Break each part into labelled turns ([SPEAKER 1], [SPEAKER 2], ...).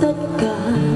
[SPEAKER 1] tất cả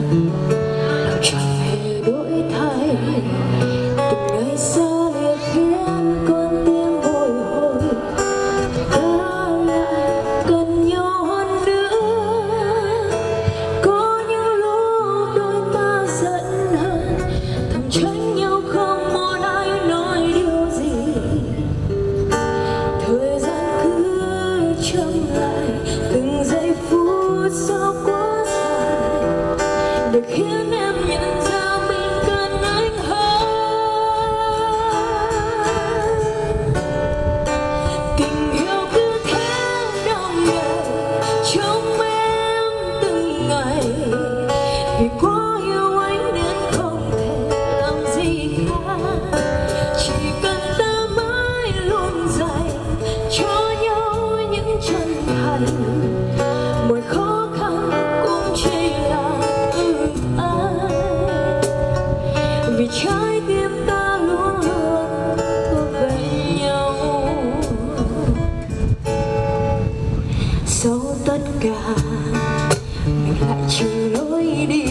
[SPEAKER 1] lại trừ lối đi.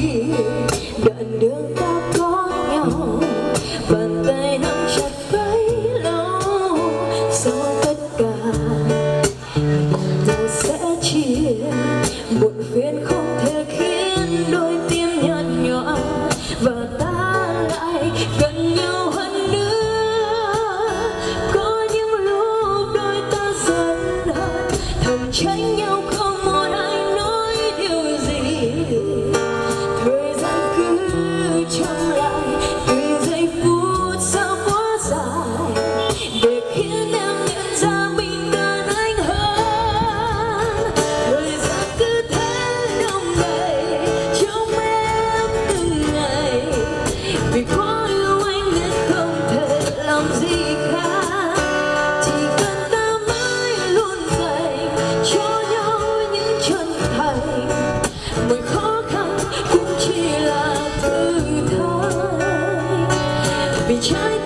[SPEAKER 1] Đoạn đường ta có nhau, bàn tay nắm chặt bấy sau tất cả mình sẽ chia, muộn phiền không thể là thử thách vì trái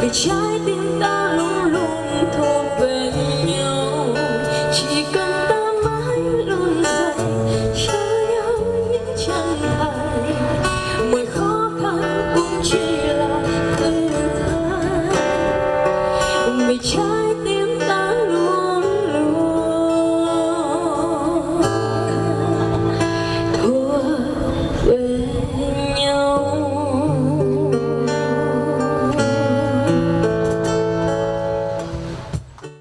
[SPEAKER 1] Be shy,